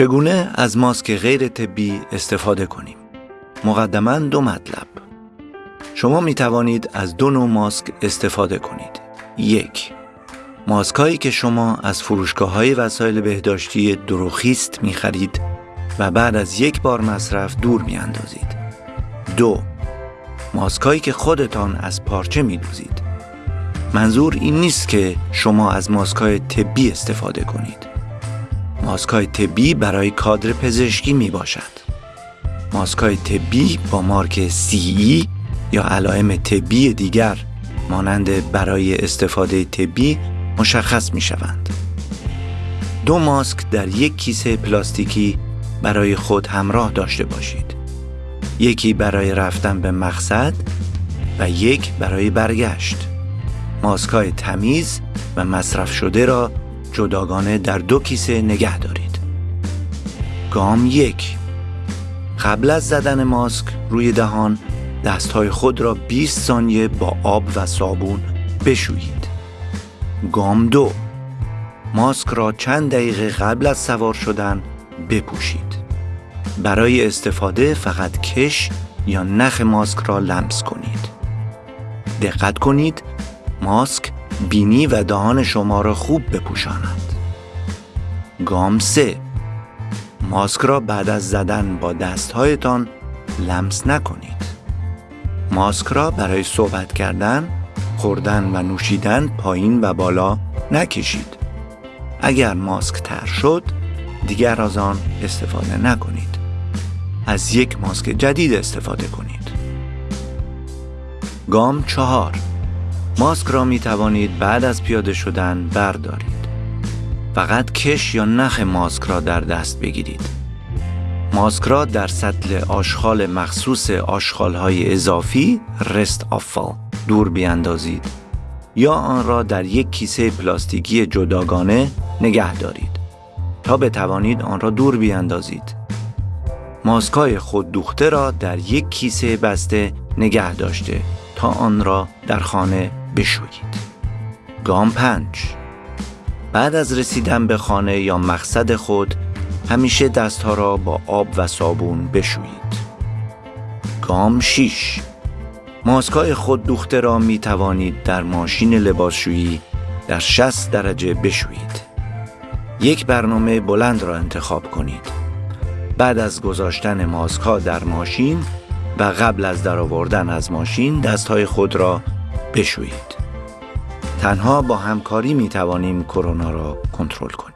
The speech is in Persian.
چگونه از ماسک غیر طبی استفاده کنیم؟ مقدما دو مطلب. شما می توانید از دو نوع ماسک استفاده کنید. یک ماسک هایی که شما از فروشگاه های وسایل بهداشتی دروخیست می خرید و بعد از یک بار مصرف دور می اندازید. دو ماسک هایی که خودتان از پارچه می دوزید. منظور این نیست که شما از ماسک های طبی استفاده کنید. ماسک های طبی برای کادر پزشکی می باشد ماسک های طبی با مارک CE یا علائم طبی دیگر مانند برای استفاده طبی مشخص می شوند. دو ماسک در یک کیسه پلاستیکی برای خود همراه داشته باشید. یکی برای رفتن به مقصد و یک برای برگشت. ماسک های تمیز و مصرف شده را جداگانه در دو کیسه نگه دارید. گام یک قبل از زدن ماسک روی دهان دستهای خود را 20 ثانیه با آب و صابون بشویید. گام دو ماسک را چند دقیقه قبل از سوار شدن بپوشید. برای استفاده فقط کش یا نخ ماسک را لمس کنید. دقت کنید ماسک بینی و دهان شما را خوب بپوشاند. گام سه ماسک را بعد از زدن با دستهایتان لمس نکنید. ماسک را برای صحبت کردن، خوردن و نوشیدن پایین و بالا نکشید. اگر ماسک تر شد، دیگر از آن استفاده نکنید. از یک ماسک جدید استفاده کنید. گام چهار ماسک را می توانید بعد از پیاده شدن بردارید. فقط کش یا نخ ماسک را در دست بگیرید. ماسک را در سطل آشغال مخصوص های اضافی رست آفال دور بیاندازید یا آن را در یک کیسه پلاستیکی جداگانه نگه دارید تا بتوانید آن را دور بیاندازید. ماسکای خود دوخته را در یک کیسه بسته نگه داشته تا آن را در خانه بشویید. گام پنج بعد از رسیدن به خانه یا مقصد خود همیشه دستها را با آب و صابون بشویید. گام 6 ماسکای خود دوخته را می توانید در ماشین لباسشویی در 60 درجه بشویید. یک برنامه بلند را انتخاب کنید. بعد از گذاشتن ماسک ها در ماشین و قبل از درآوردن از ماشین دستهای خود را بشویید. تنها با همکاری می توانیم کرونا را کنترل کنیم.